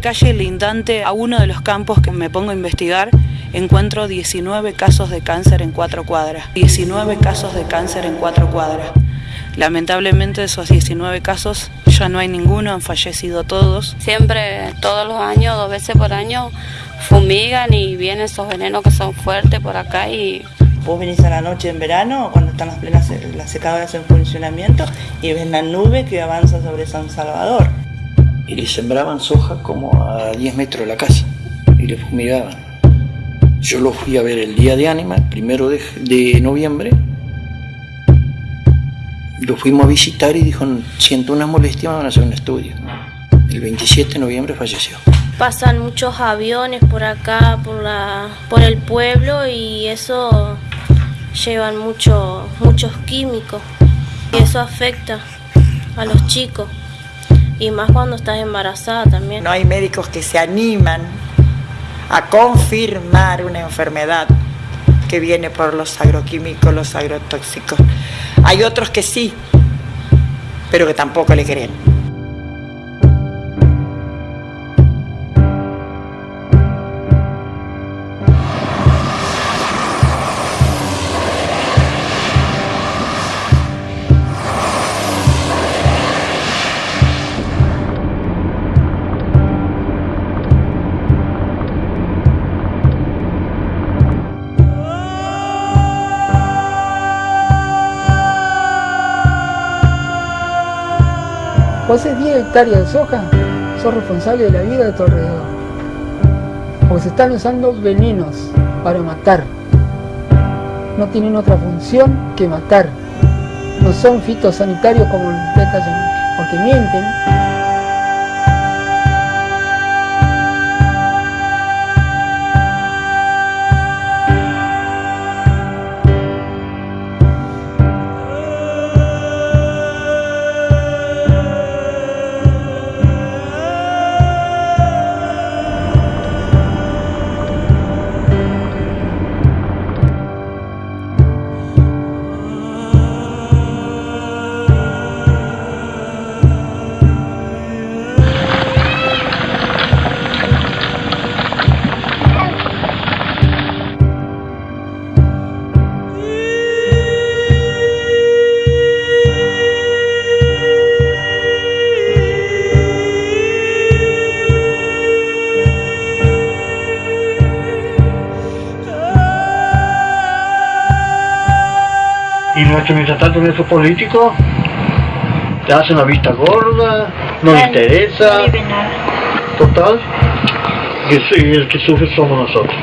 la calle lindante a uno de los campos que me pongo a investigar, encuentro 19 casos de cáncer en cuatro cuadras. 19 casos de cáncer en cuatro cuadras. Lamentablemente de esos 19 casos ya no hay ninguno, han fallecido todos. Siempre, todos los años, dos veces por año, fumigan y vienen esos venenos que son fuertes por acá y Vos venís a la noche en verano, cuando están las plenas las secadoras en funcionamiento, y ves la nube que avanza sobre San Salvador. Y le sembraban soja como a 10 metros de la casa, y le fumigaban. Yo lo fui a ver el día de ánima, primero de, de noviembre. Lo fuimos a visitar y dijo, siento una molestia, van a hacer un estudio. El 27 de noviembre falleció. Pasan muchos aviones por acá, por, la, por el pueblo y eso llevan mucho, muchos químicos y eso afecta a los chicos y más cuando estás embarazada también. No hay médicos que se animan a confirmar una enfermedad que viene por los agroquímicos, los agrotóxicos. Hay otros que sí, pero que tampoco le creen. Haces 10 hectáreas de soja, sos responsable de la vida de tu alrededor. Porque se están usando venenos para matar. No tienen otra función que matar. No son fitosanitarios como el porque mienten. Mientras tanto en esos políticos te hacen la vista gorda, no le interesa. Total, y el que sufre somos nosotros.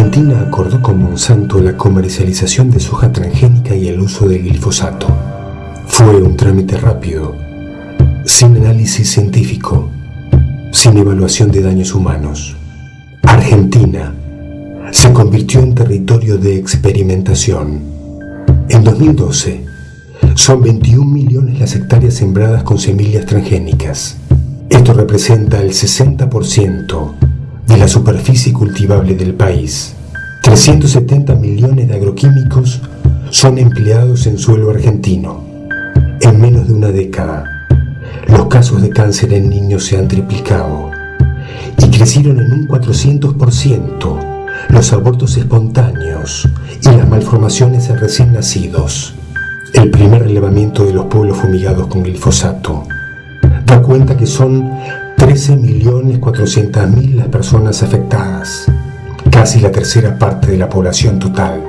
Argentina acordó con Monsanto la comercialización de soja transgénica y el uso del glifosato. Fue un trámite rápido, sin análisis científico, sin evaluación de daños humanos. Argentina se convirtió en territorio de experimentación. En 2012, son 21 millones las hectáreas sembradas con semillas transgénicas. Esto representa el 60% de la superficie cultivable del país. 370 millones de agroquímicos son empleados en suelo argentino. En menos de una década, los casos de cáncer en niños se han triplicado y crecieron en un 400% los abortos espontáneos y las malformaciones en recién nacidos. El primer relevamiento de los pueblos fumigados con glifosato da cuenta que son 13.400.000 las personas afectadas, casi la tercera parte de la población total.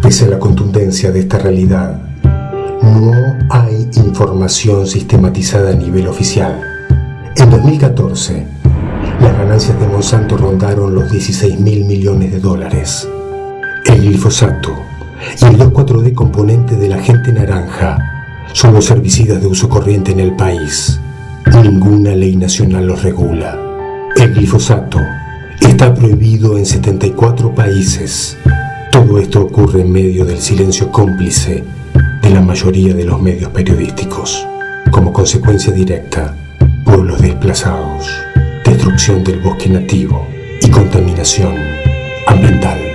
Pese a la contundencia de esta realidad, no hay información sistematizada a nivel oficial. En 2014, las ganancias de Monsanto rondaron los 16 mil millones de dólares. El glifosato y el 2,4-D componente del agente naranja son los herbicidas de uso corriente en el país. Ninguna ley nacional los regula. El glifosato está prohibido en 74 países. Todo esto ocurre en medio del silencio cómplice de la mayoría de los medios periodísticos. Como consecuencia directa, pueblos desplazados, destrucción del bosque nativo y contaminación ambiental.